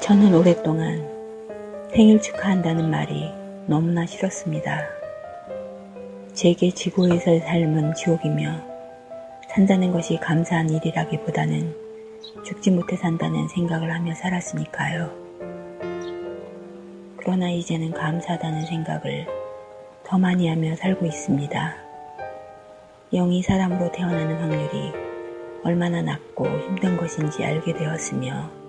저는 오랫동안 생일 축하한다는 말이 너무나 싫었습니다. 제게 지구에서의 삶은 지옥이며 산다는 것이 감사한 일이라기보다는 죽지 못해 산다는 생각을 하며 살았으니까요. 그러나 이제는 감사하다는 생각을 더 많이 하며 살고 있습니다. 영이 사람으로 태어나는 확률이 얼마나 낮고 힘든 것인지 알게 되었으며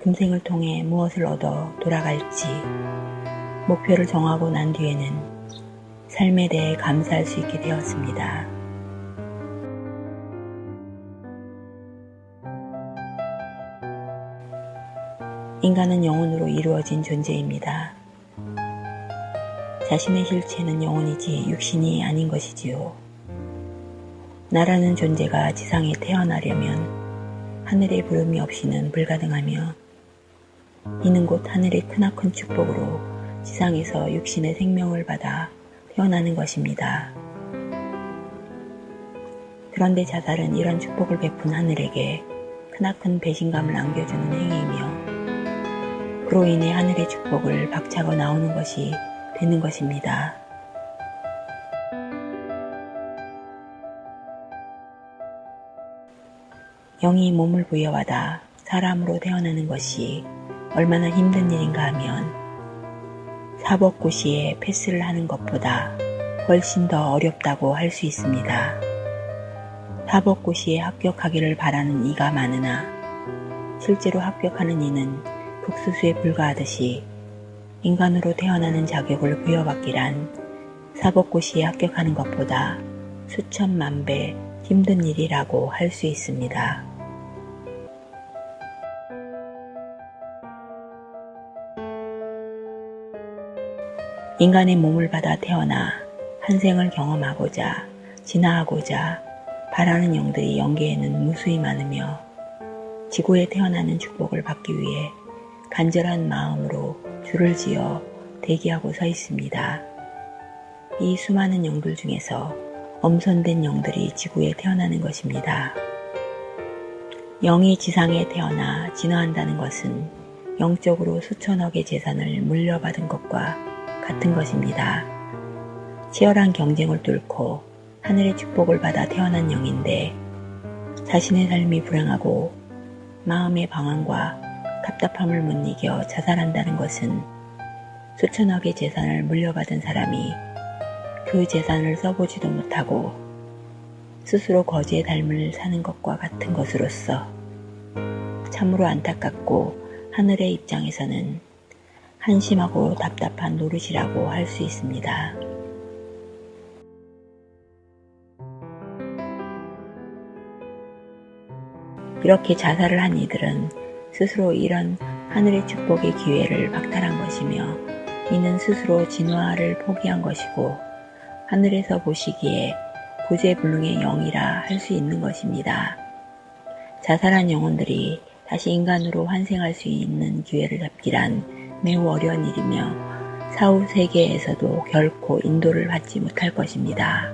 금생을 통해 무엇을 얻어 돌아갈지 목표를 정하고 난 뒤에는 삶에 대해 감사할 수 있게 되었습니다. 인간은 영혼으로 이루어진 존재입니다. 자신의 실체는 영혼이지 육신이 아닌 것이지요. 나라는 존재가 지상에 태어나려면 하늘의 부름이 없이는 불가능하며 이는 곧 하늘의 크나큰 축복으로 지상에서 육신의 생명을 받아 태어나는 것입니다. 그런데 자살은 이런 축복을 베푼 하늘에게 크나큰 배신감을 안겨주는 행위이며 그로 인해 하늘의 축복을 박차고 나오는 것이 되는 것입니다. 영이 몸을 부여받아 사람으로 태어나는 것이 얼마나 힘든 일인가 하면 사법고시에 패스를 하는 것보다 훨씬 더 어렵다고 할 수 있습니다. 사법고시에 합격하기를 바라는 이가 많으나 실제로 합격하는 이는 극수수에 불과하듯이 인간으로 태어나는 자격을 부여받기란 사법고시에 합격하는 것보다 수천만 배 힘든 일이라고 할 수 있습니다. 인간의 몸을 받아 태어나 한 생을 경험하고자 진화하고자 바라는 영들이 영계에는 무수히 많으며 지구에 태어나는 축복을 받기 위해 간절한 마음으로 줄을 지어 대기하고 서 있습니다. 이 수많은 영들 중에서 엄선된 영들이 지구에 태어나는 것입니다. 영이 지상에 태어나 진화한다는 것은 영적으로 수천억의 재산을 물려받은 것과 같은 것입니다. 치열한 경쟁을 뚫고 하늘의 축복을 받아 태어난 영인데 자신의 삶이 불행하고 마음의 방황과 답답함을 못 이겨 자살한다는 것은 수천억의 재산을 물려받은 사람이 그 재산을 써보지도 못하고 스스로 거지의 삶을 사는 것과 같은 것으로서 참으로 안타깝고 하늘의 입장에서는 한심하고 답답한 노릇이라고 할 수 있습니다. 이렇게 자살을 한 이들은 스스로 이런 하늘의 축복의 기회를 박탈한 것이며 이는 스스로 진화를 포기한 것이고 하늘에서 보시기에 구제불능의 영이라 할 수 있는 것입니다. 자살한 영혼들이 다시 인간으로 환생할 수 있는 기회를 잡기란 매우 어려운 일이며 사후 세계에서도 결코 인도를 받지 못할 것입니다.